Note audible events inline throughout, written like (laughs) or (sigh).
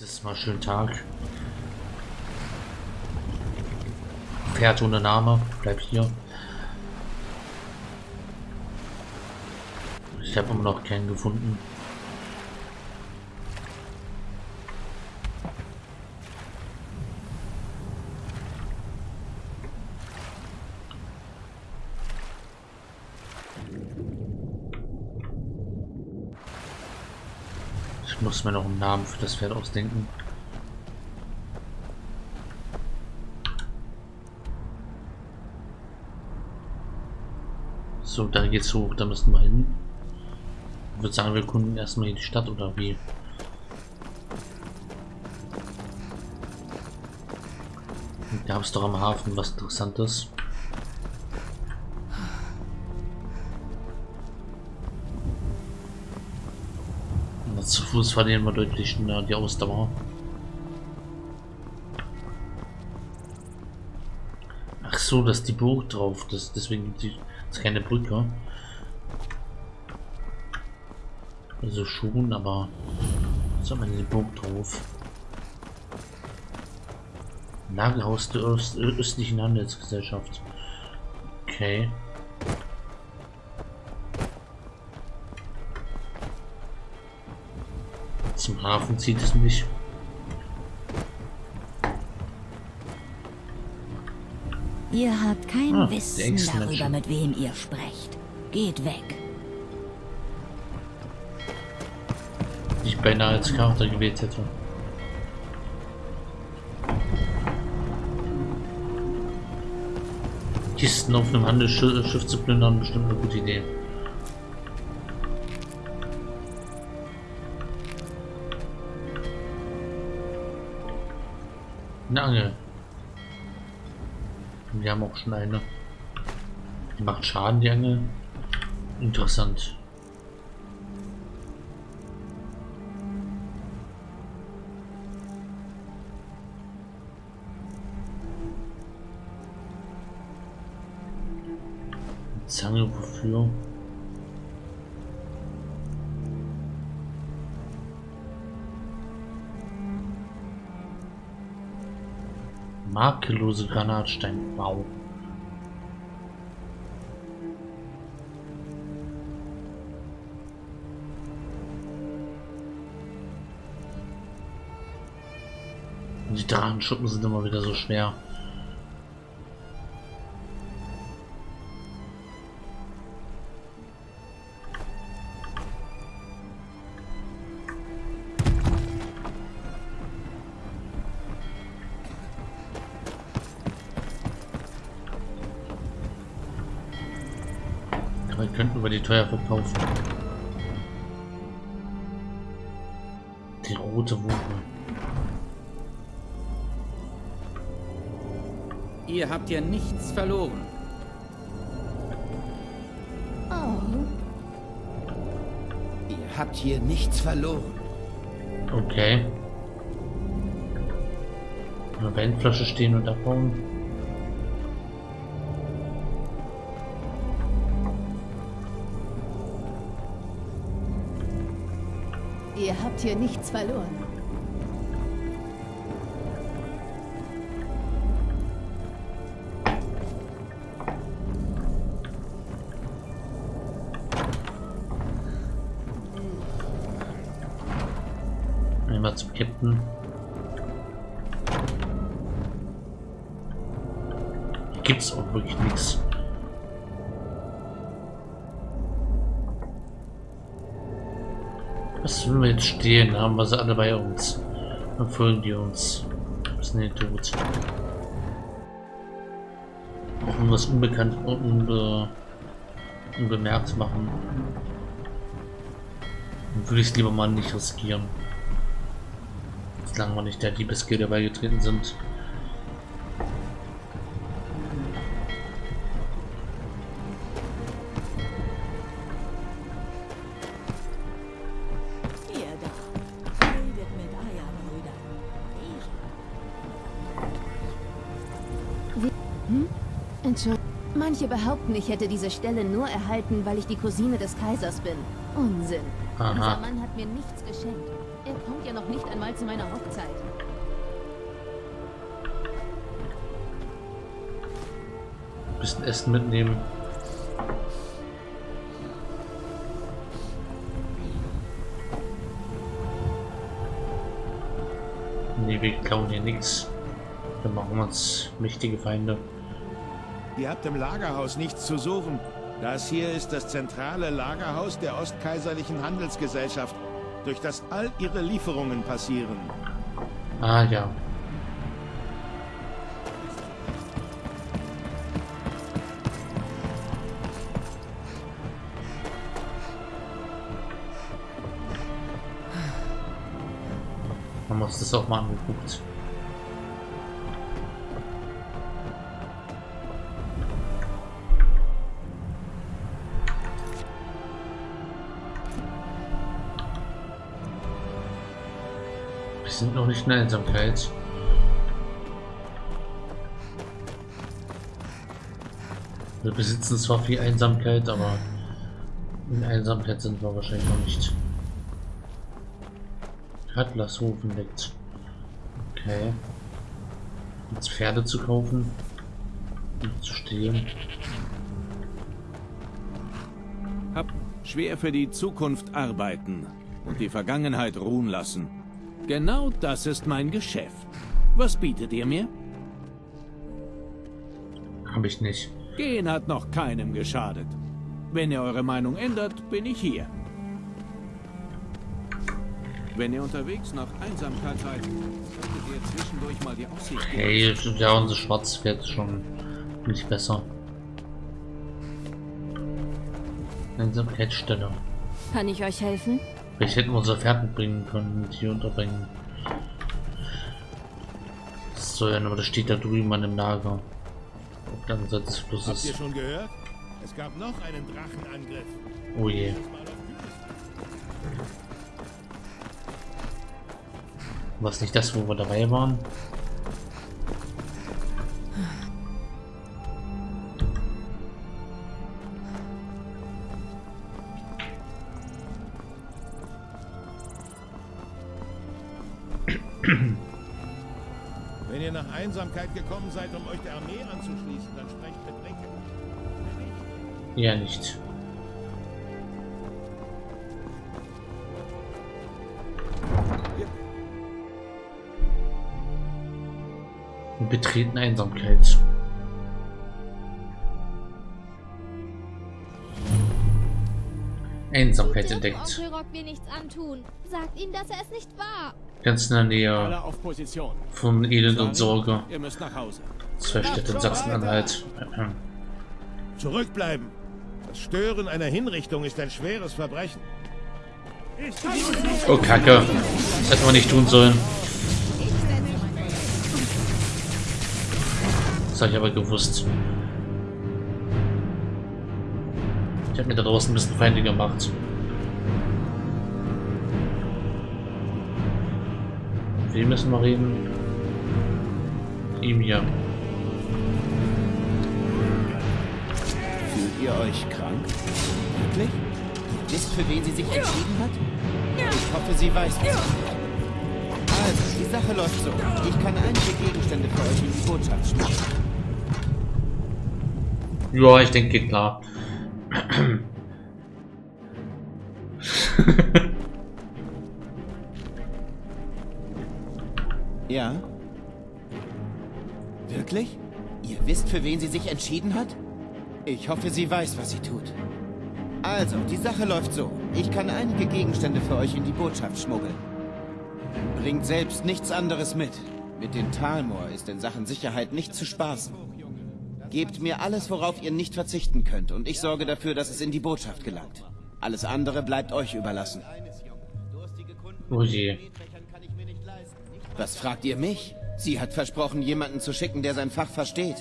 Das ist mal schön Tag. Pferd ohne Name, bleib hier. Ich habe immer noch keinen gefunden. Ich muss mir noch einen Namen für das Pferd ausdenken. So, da geht's hoch, da müssen wir hin. Ich würde sagen, wir kunden erstmal die Stadt oder wie? Gab es doch am Hafen was Interessantes. Fuß verlieren wir deutlich schneller die Ausdauer. Ach so, das ist die Burg drauf. Das, deswegen gibt es keine Brücke. Also schon, aber was hat man die Burg drauf? Lagerhaus der Öst östlichen Handelsgesellschaft. Okay. Zum Hafen zieht es mich. Ihr habt kein ah, Wissen darüber, mit wem ihr sprecht. Geht weg. Ich beinahe als Charakter gewählt hätte. Kisten auf einem Handelsschiff zu plündern, bestimmt eine gute Idee. Eine Angel. Wir haben auch schon eine. Die macht Schaden, die Angel. Interessant. Zange wofür? Makellose Granatstein. Wow. Die Drachenschuppen sind immer wieder so schwer. Teuer verkaufen. Die rote Wuche. Ihr habt ja nichts verloren. Oh. Ihr habt hier nichts verloren. Okay. Eine Weinflasche stehen und abbauen. Ihr habt hier nichts verloren. Stehen? Haben wir sie alle bei uns? Dann folgen die uns. Sind die tot. Auch irgendwas unbekannt und unbe unbemerkt machen. Dann würde ich es lieber mal nicht riskieren. Solange wir nicht der Diebesgilde beigetreten sind. Manche behaupten, ich hätte diese Stelle nur erhalten, weil ich die Cousine des Kaisers bin. Unsinn. Aha. Dieser Mann hat mir nichts geschenkt. Er kommt ja noch nicht einmal zu meiner Hochzeit. Bisschen Essen mitnehmen. Nee, wir klauen hier nichts. Dann machen wir uns mächtige Feinde. Ihr habt im Lagerhaus nichts zu suchen. Das hier ist das zentrale Lagerhaus der Ostkaiserlichen Handelsgesellschaft, durch das all ihre Lieferungen passieren. Ah ja, wir uns das auch mal angeguckt. Sind noch nicht in der Einsamkeit. Wir besitzen zwar viel Einsamkeit, aber in Einsamkeit sind wir wahrscheinlich noch nicht. Atlashofen liegt. Okay. Jetzt Pferde zu kaufen. Und zu stehen. Hab schwer für die Zukunft arbeiten und die Vergangenheit ruhen lassen. Genau das ist mein Geschäft. Was bietet ihr mir? Habe ich nicht. Gehen hat noch keinem geschadet. Wenn ihr eure Meinung ändert, bin ich hier. Wenn ihr unterwegs nach Einsamkeit seid, solltet ihr zwischendurch mal die Aussicht Hey, ja, unser Schwarzpferd ist schon nicht besser. Einsamkeitsstelle. Kann ich euch helfen? Vielleicht hätten wir unser Pferd mitbringen können und hier unterbringen. So, ja, aber das steht da drüben an dem Lager. Auf der anderen Seite des Habt ihr Flusses. schon gehört? Es gab noch einen Drachenangriff. Oh je. Was nicht das, wo wir dabei waren? Wenn ihr nach Einsamkeit gekommen seid, um euch der Armee anzuschließen, dann sprecht mit nicht, Ja, nicht. Wir betreten Einsamkeit. Einsamkeit entdeckt. Onkel Rock mir nichts antun. Sagt ihm, dass er es nicht war. Ganz in der Nähe von Elend und Sorge. Zwei Städte in Sachsen-Anhalt. Zurückbleiben. Das Stören einer Hinrichtung ist ein schweres Verbrechen. Oh Kacke. Das hätten wir nicht tun sollen. Das habe ich aber gewusst. Ich habe mir da draußen ein bisschen Feinde gemacht. Wem müssen wir reden? Ihm hier. Fühlt ihr euch krank? Wirklich? Ihr wisst, für wen sie sich entschieden hat? Ich hoffe, sie weiß, tut. Also, die Sache läuft so. Ich kann einige Gegenstände für euch in die Botschaft schmeißen. Ja, ich denke, geht klar. (clears throat) (laughs) Ja? Wirklich? Ihr wisst, für wen sie sich entschieden hat? Ich hoffe, sie weiß, was sie tut. Also, die Sache läuft so. Ich kann einige Gegenstände für euch in die Botschaft schmuggeln. Bringt selbst nichts anderes mit. Mit den Talmor ist in Sachen Sicherheit nicht zu spaßen. Gebt mir alles, worauf ihr nicht verzichten könnt, und ich sorge dafür, dass es in die Botschaft gelangt. Alles andere bleibt euch überlassen. Oh je. Was fragt ihr mich? Sie hat versprochen, jemanden zu schicken, der sein Fach versteht.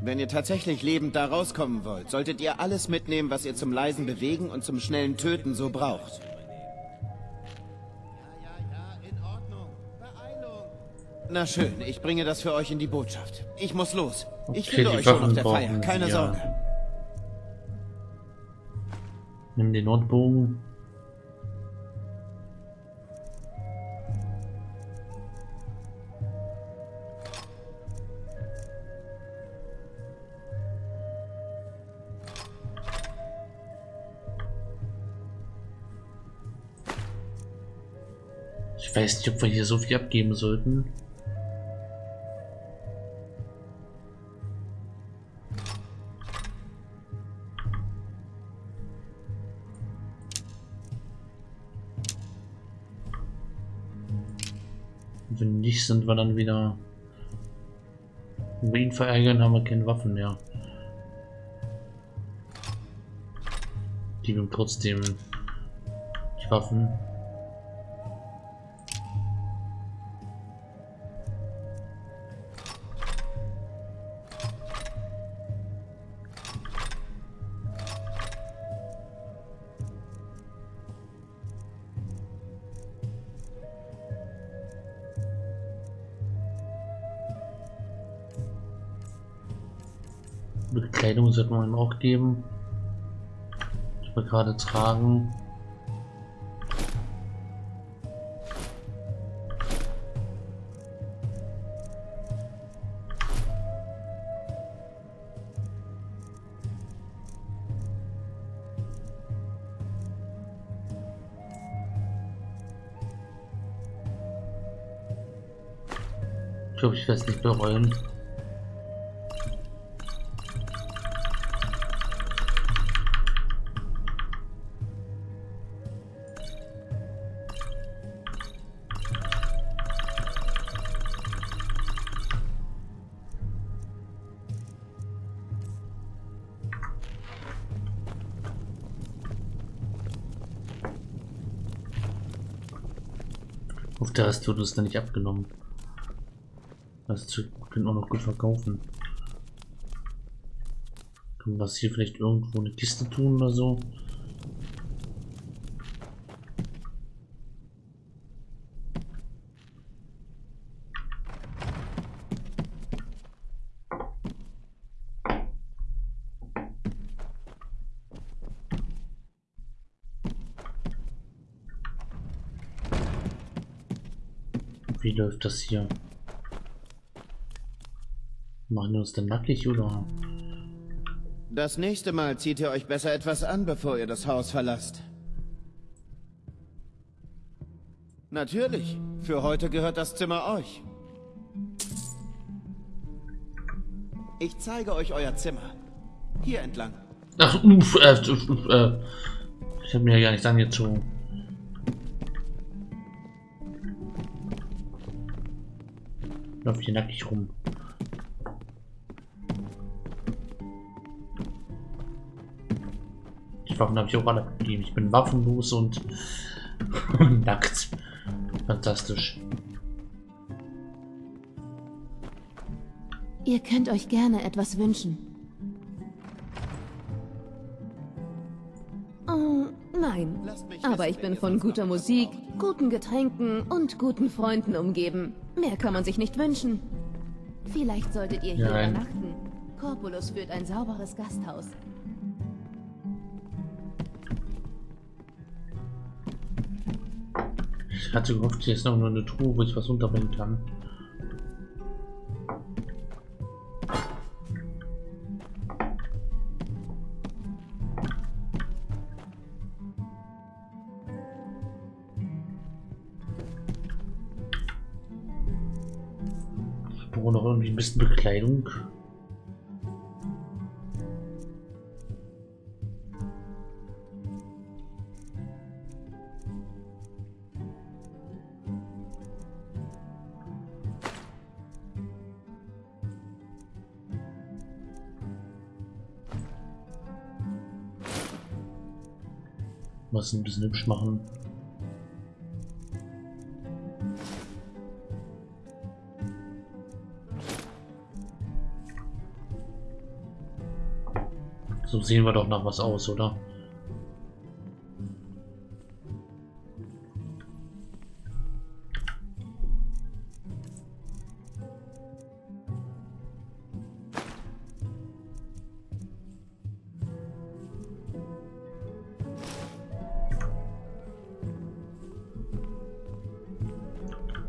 Wenn ihr tatsächlich lebend da rauskommen wollt, solltet ihr alles mitnehmen, was ihr zum leisen Bewegen und zum schnellen Töten so braucht. Na schön, ich bringe das für euch in die Botschaft. Ich muss los. Ich Okay, finde euch schon auf Waffen der Feier, keine wir. Sorge. Nimm den Notbogen. Weiß nicht, ob wir hier so viel abgeben sollten. Wenn nicht, sind wir dann wieder... Wenn wir ihn verärgern, haben wir keine Waffen mehr. Geben trotzdem die Waffen. Bekleidung sollte man ihm auch geben. Ich will gerade tragen. Ich glaube, ich werde es nicht bereuen. Auf der hast du das dann nicht abgenommen. Das können auch noch gut verkaufen. Können wir das hier vielleicht irgendwo eine Kiste tun oder so? Wie läuft das hier? Machen wir uns denn nackig oder? Das nächste Mal zieht ihr euch besser etwas an, bevor ihr das Haus verlasst. Natürlich. Für heute gehört das Zimmer euch. Ich zeige euch euer Zimmer. Hier entlang. Ach, uff, äh, äh, ich habe mir ja gar nicht angezogen. Lauf hier nackig rum. Die Waffen habe ich auch alle gegeben. Ich bin waffenlos (laughs) und nackt. Fantastisch. Ihr könnt euch gerne etwas wünschen. Nein. Aber ich bin von guter Musik, guten Getränken und guten Freunden umgeben. Mehr kann man sich nicht wünschen. Vielleicht solltet ihr hier Nein. übernachten. Corpulus führt ein sauberes Gasthaus. Ich hatte gehofft, hier ist noch nur eine Truhe, wo ich was unterbringen kann. Bisschen Bekleidung. Was ein bisschen hübsch machen. Sehen wir doch nach was aus, oder?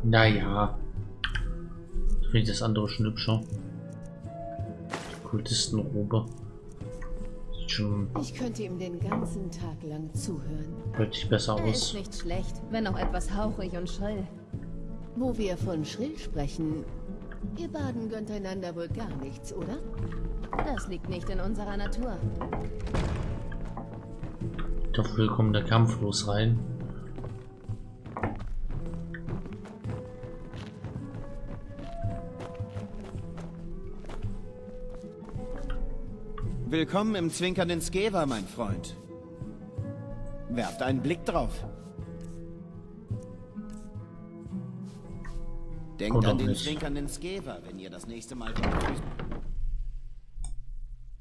Naja. Finde ich das andere schon hübscher. Die Kultistenrobe. Schon Ich könnte ihm den ganzen Tag lang zuhören. deutlich besser Er ist aus. nicht schlecht, wenn auch etwas hauchig und schrill. Wo wir von schrill sprechen, ihr Baden gönnt einander wohl gar nichts, oder? Das liegt nicht in unserer Natur. Dafür kommt der kampflos rein. Willkommen im zwinkernden Skeva, mein Freund. Werft einen Blick drauf. Denkt Oder an den nicht. zwinkernden Skeva, wenn ihr das nächste Mal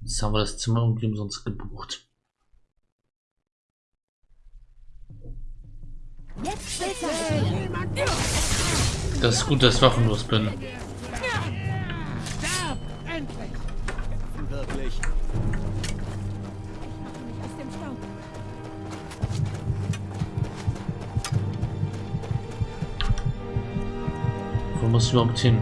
Jetzt haben wir das Zimmer irgendwie umsonst gebucht. Das ist gut, dass ich waffenlos bin. Muss ich überhaupt hin?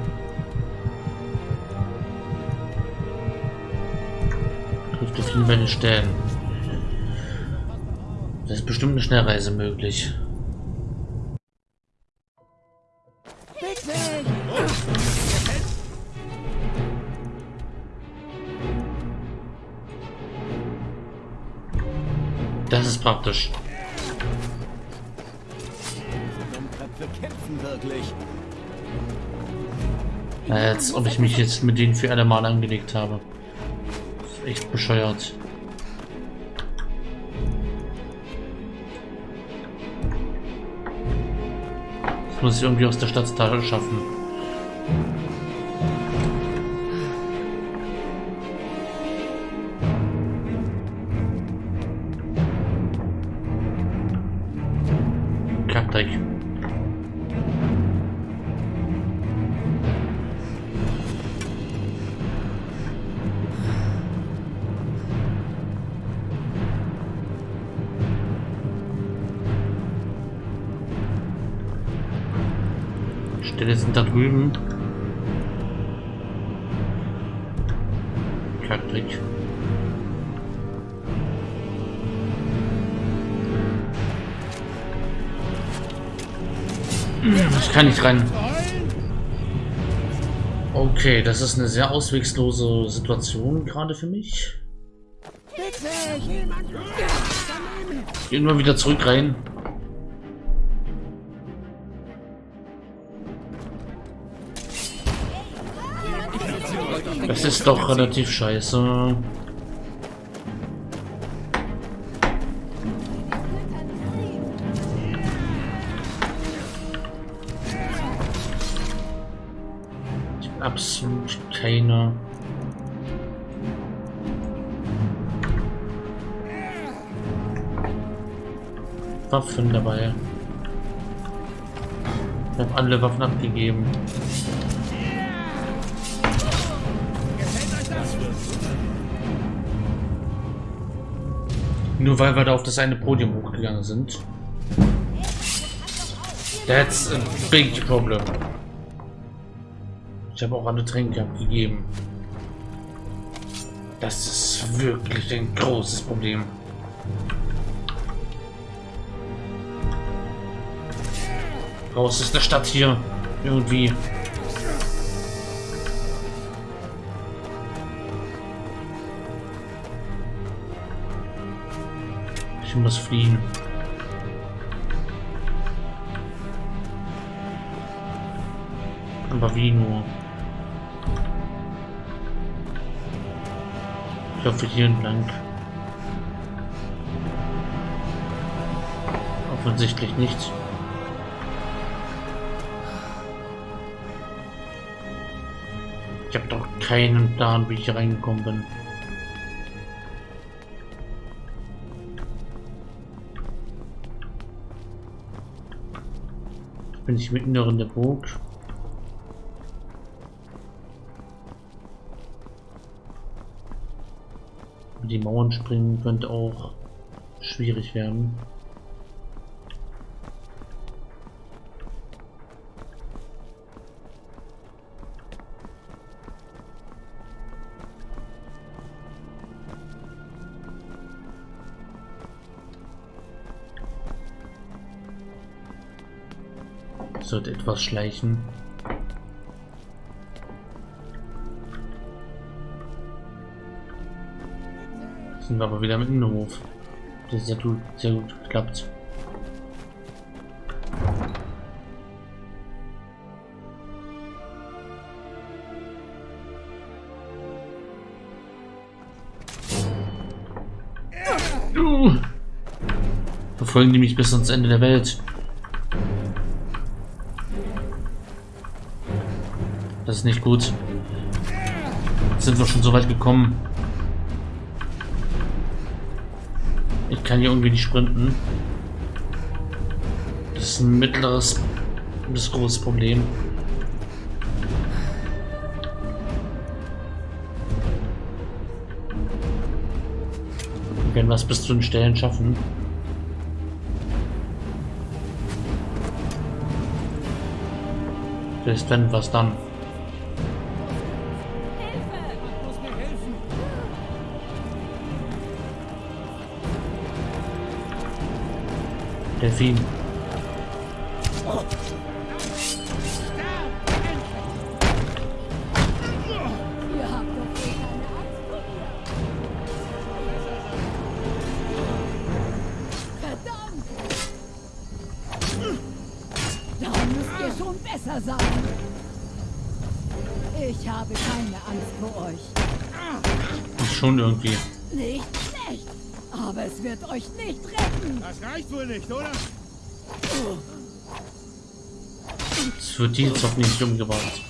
Trifft auf jeden Fall eine Stellen. Da ist bestimmt eine Schnellreise möglich. Das ist praktisch. Dummköpfe kämpfen wirklich. Als ob ich mich jetzt mit denen für alle Mal angelegt habe. Ist echt bescheuert. Das muss ich irgendwie aus der Stadtteil schaffen. Stelle sind da drüben. Kackdreck. Ich kann nicht rein. Okay, das ist eine sehr auswegslose Situation gerade für mich. Ich gehe immer wieder zurück rein. Das ist doch relativ scheiße. Absolut keine. Waffen dabei. Ich habe alle Waffen abgegeben. Nur weil wir da auf das eine Podium hochgegangen sind. That's a big problem. Ich habe auch alle Tränke abgegeben. Das ist wirklich ein großes Problem. Raus ist der Stadt hier. Irgendwie. Muss fliehen. Aber wie nur? Ich hoffe hier entlang. Offensichtlich nicht. Ich habe doch keinen Plan, wie ich reingekommen bin. Bin ich mitten in der Burg? Die Mauern springen könnte auch schwierig werden. Sollte etwas schleichen. Sind wir aber wieder im Innenhof. Das ist sehr gut, sehr gut geklappt. Verfolgen die mich bis ans Ende der Welt. Das ist nicht gut. Jetzt sind wir schon so weit gekommen. Ich kann hier irgendwie nicht sprinten. Das ist ein mittleres bis großes Problem. Wir werden was bis zu den Stellen schaffen. Vielleicht wenn was dann. fin. Es wird die auch nicht umgebracht.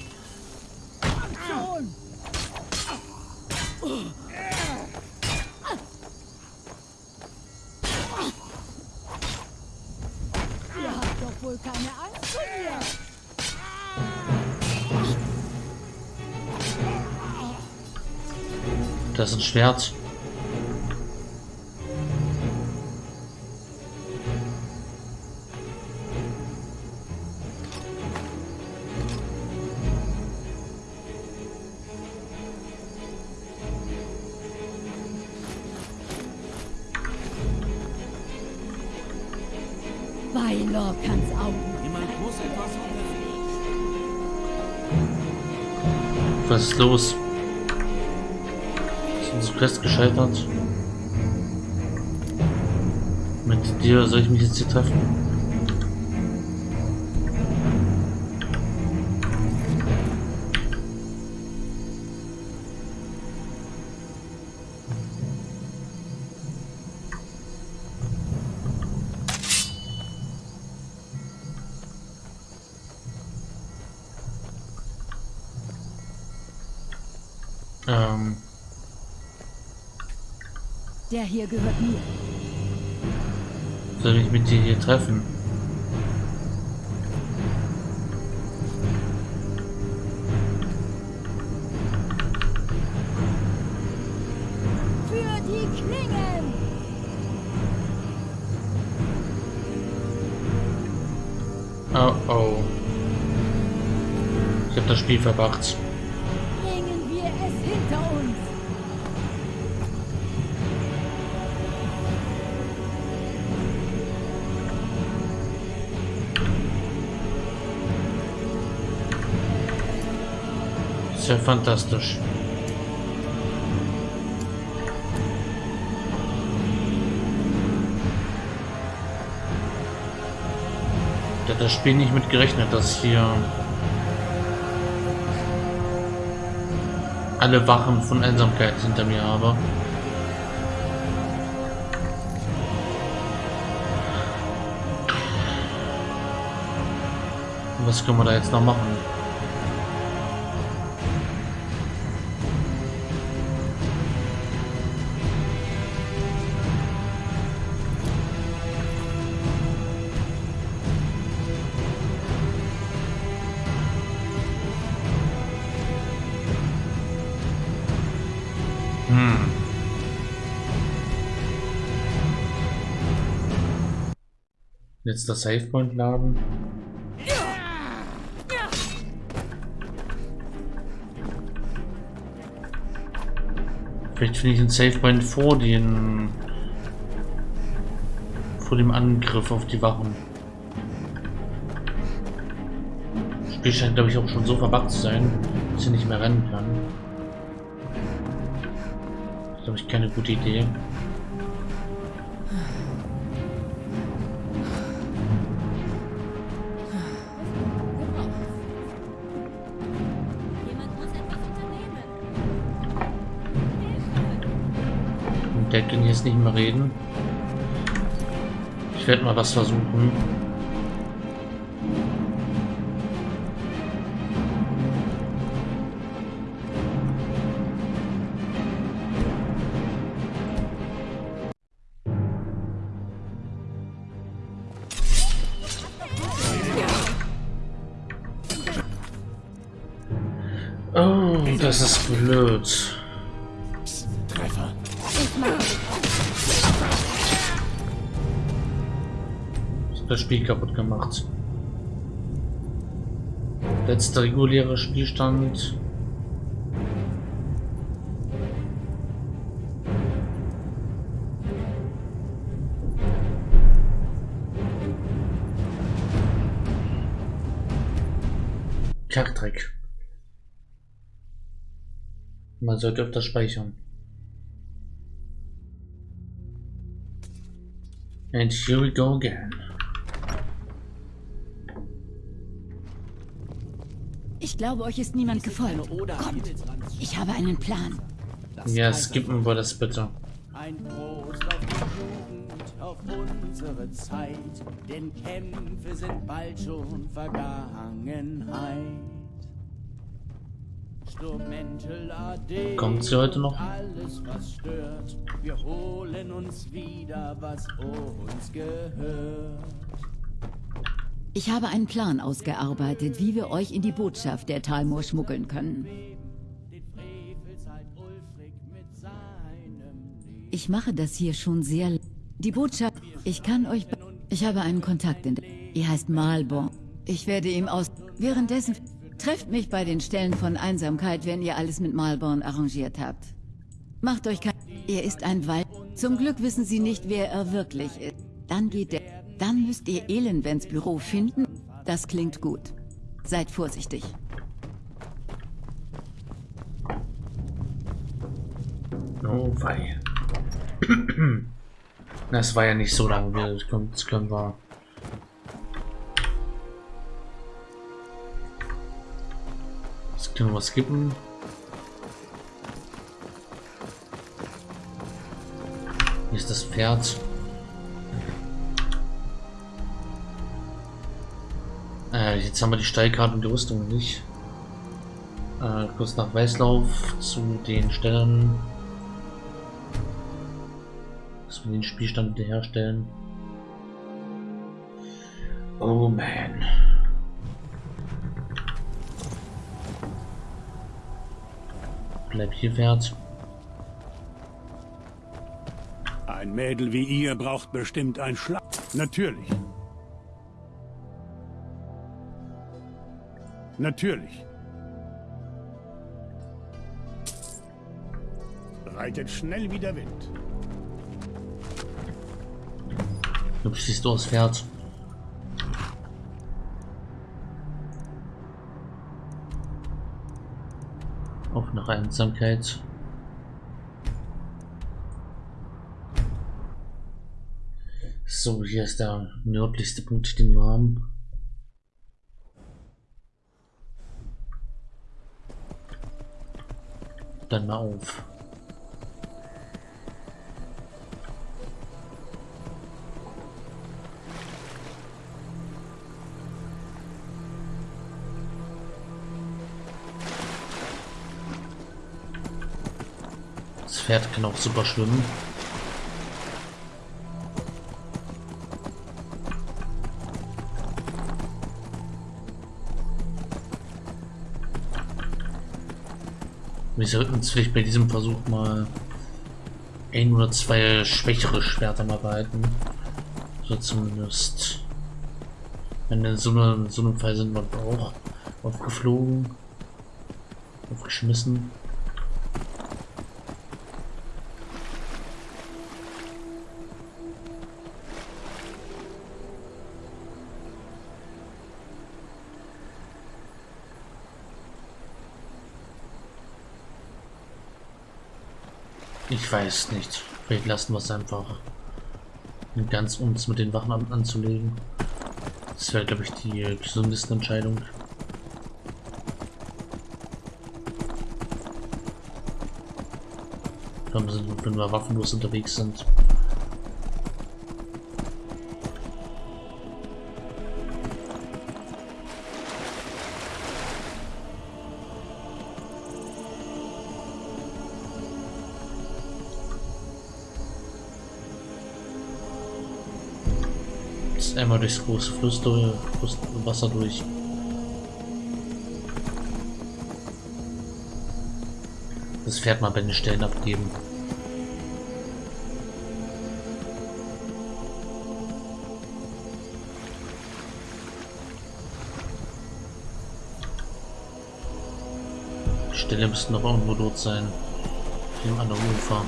Das ist ein Schwert. Hier treffen? Ähm. Der hier gehört mir. Soll ich mit dir hier treffen? Für die Klingen! Oh oh. Ich habe das Spiel verbracht. Ja fantastisch. Da hat das Spiel nicht mit gerechnet, dass hier alle Wachen von Einsamkeit hinter mir habe. Was können wir da jetzt noch machen? Jetzt das Savepoint laden. Vielleicht finde ich den Savepoint vor den vor dem Angriff auf die Wachen. Spiel scheint, glaube ich, auch schon so verbuggt zu sein, dass ich nicht mehr rennen kann. Das ist, glaube ich, keine gute Idee. Der kann jetzt nicht mehr reden. Ich werde mal was versuchen. Oh, das ist blöd. Spiel kaputt gemacht. Letzter regulärer Spielstand. Kackdreck. Man sollte öfter speichern. And here we go again. Ich glaube, euch ist niemand gefolgt. Kommt, ich habe einen Plan. Ja, skippen wir das bitte. Ein Prost auf die Jugend, auf unsere Zeit, denn Kämpfe sind bald schon Vergangenheit. Kommt sie heute noch? Alles, was stört. Wir holen uns wieder, was uns gehört. Ich habe einen Plan ausgearbeitet, wie wir euch in die Botschaft der Talmor schmuggeln können. Ich mache das hier schon sehr... Die Botschaft... Ich kann euch... Ich habe einen Kontakt in... Ihr heißt Malborn. Ich werde ihm aus... Währenddessen... Trefft mich bei den Stellen von Einsamkeit, wenn ihr alles mit Malborn arrangiert habt. Macht euch kein... Er ist ein Wald. Zum Glück wissen sie nicht, wer er wirklich ist. Dann geht der... Dann müsst ihr Elenvens Büro finden. Das klingt gut. Seid vorsichtig. Oh wei. (clears throat) Das war ja nicht so lange. Das können wir Können wir skippen? Hier ist das Pferd. Äh, jetzt haben wir die Steilkarte und die Rüstung nicht. Äh, kurz nach Weißlauf zu den Stellen. Dass wir den Spielstand wiederherstellen. Oh man. Bleib hier wert. Ein Mädel wie ihr braucht bestimmt ein Schlag. Natürlich. Natürlich. Reitet schnell wie der Wind. Du siehst du aus Pferd. Auch nach Einsamkeit. So, hier ist der nördlichste Punkt, den wir haben. Dann mal auf. Pferd kann auch super schwimmen. Wir sollten uns vielleicht bei diesem Versuch mal ein oder zwei schwächere Schwerter mal behalten. So zumindest. Wenn in so, eine, so einem Fall sind wir auch aufgeflogen, aufgeschmissen. Ich weiß nicht. Vielleicht lassen wir es einfach. Ganz uns mit den Wachen an anzulegen. Das wäre, glaube ich, die gesündeste Entscheidung. Wenn wir waffenlos unterwegs sind. Einmal durchs große Fluss durch, Wasser durch. Das Pferd mal bei den Stellen abgeben. Die Stelle müssten noch irgendwo dort sein. Hier an der Ufer.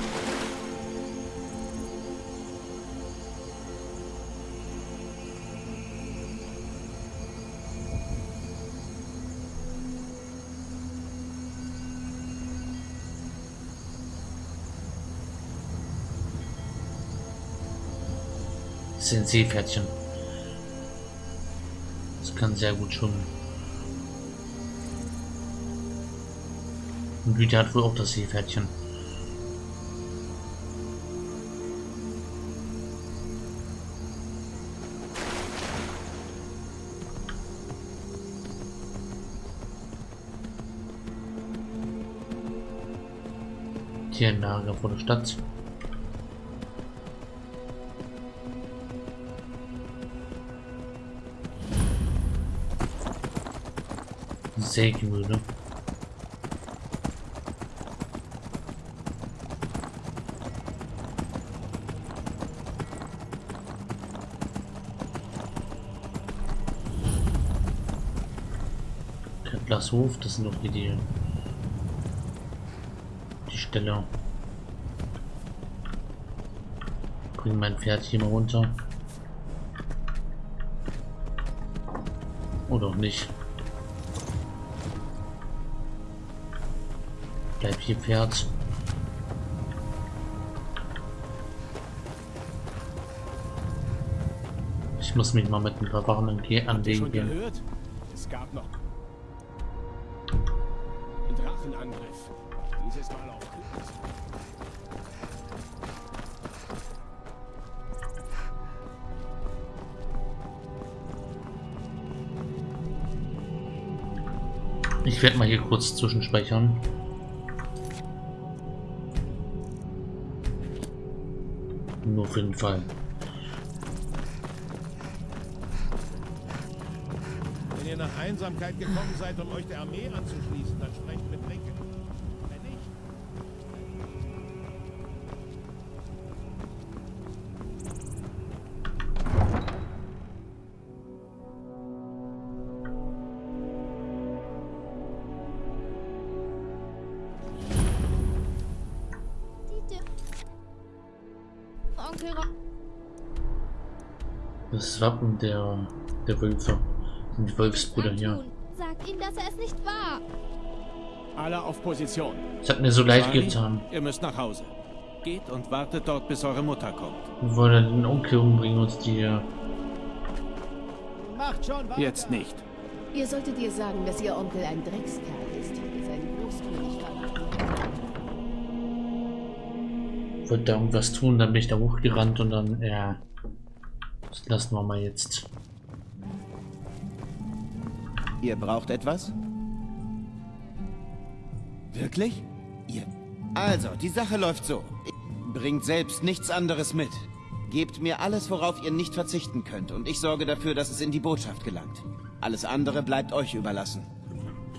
Sind Seepferdchen. Das kann sehr gut schwimmen. Und Güte hat wohl auch das Seepferdchen. Lager vor der Stadt. Sägemühle. Kettlershof, das sind doch die, die, die Stelle. Bring mein Pferd hier mal runter. Oder auch nicht. Hier, Pferd. Ich muss mich mal mit ein paar Wachen anlegen gehen. Gehört? Es gab noch Drachenangriff. Dieses Mal auf Ich werde mal hier kurz zwischenspeichern. Auf jeden Fall. Wenn ihr nach Einsamkeit gekommen seid, um euch der Armee anzuschließen, dann sprecht mit Linken. Das Wappen der, der Wölfe. Sind die Wolfsbrüder hier. Sagt ihm, dass er es nicht war. Alle auf Position. Es hat mir so leid getan. Ihr müsst nach Hause. Geht und wartet dort, bis eure Mutter kommt. Wir wollen den Onkel umbringen und die... Macht schon weiter. Jetzt nicht. Ihr solltet ihr sagen, dass ihr Onkel ein Dreckskerl ist, der seinen Großkönig Wollte da irgendwas tun, dann bin ich da hochgerannt und dann, ja... Das lassen wir mal jetzt. Ihr braucht etwas? Wirklich? Ihr... Also, die Sache läuft so. Bringt selbst nichts anderes mit. Gebt mir alles, worauf ihr nicht verzichten könnt, und ich sorge dafür, dass es in die Botschaft gelangt. Alles andere bleibt euch überlassen.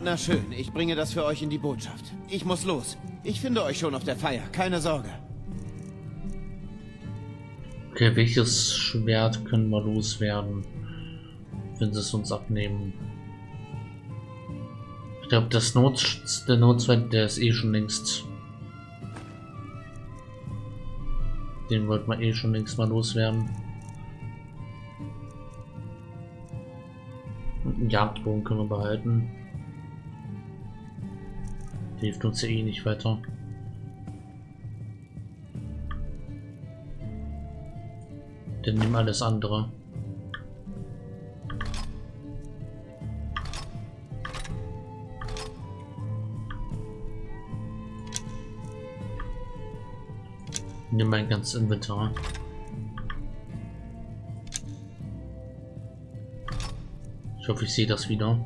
Na schön, ich bringe das für euch in die Botschaft. Ich muss los. Ich finde euch schon auf der Feier, keine Sorge. Okay, welches Schwert können wir loswerden, wenn sie es uns abnehmen? Ich glaube, das Not, der Notschwert, der ist eh schon längst. Den wollten wir eh schon längst mal loswerden. einen Jagdbogen können wir behalten. Der hilft uns ja eh nicht weiter. Dann nimm alles andere. Nimm mein ganzes Inventar. Ich hoffe, ich sehe das wieder.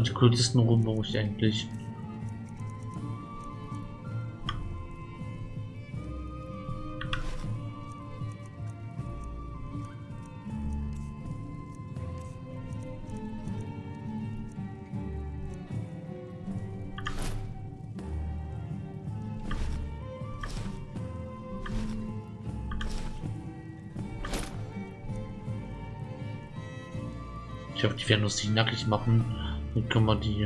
Und die kürzesten Runden brauche ich eigentlich. Ich hoffe, die werden uns nicht nackig machen. Dann können wir die...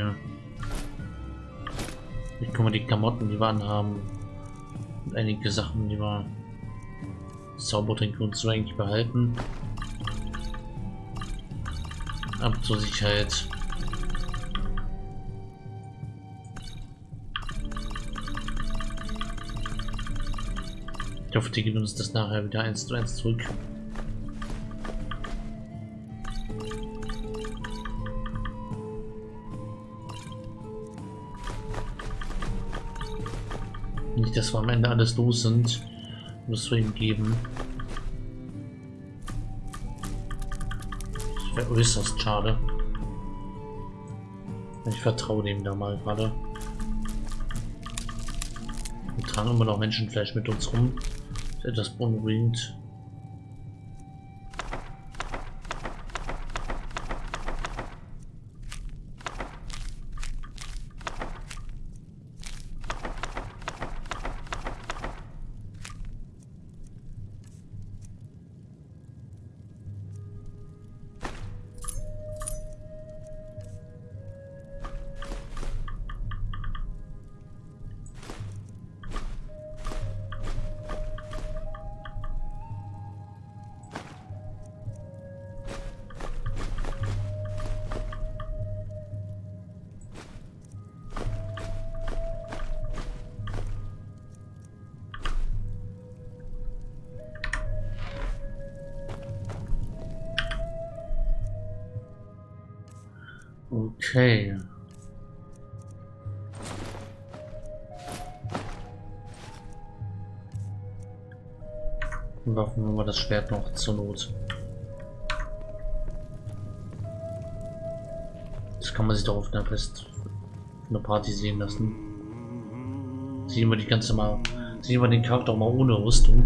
Dann können wir die Klamotten, die wir anhaben, und einige Sachen, die wir Zaubertränke und so eigentlich behalten. Ab zur Sicherheit. Ich hoffe, die geben uns das nachher wieder eins zu eins zurück. Dass wir am Ende alles los sind. Muss wir ihm geben. Das wäre äußerst schade. Ich vertraue dem da mal gerade. Wir tragen immer noch Menschenfleisch mit uns rum. Das ist etwas beunruhigend. Okay. Waffen wir das Schwert noch zur Not. Das kann man sich doch auf einer Fest, auf Party sehen lassen. Sehen wir die ganze mal, sehen wir den Charakter mal ohne Rüstung.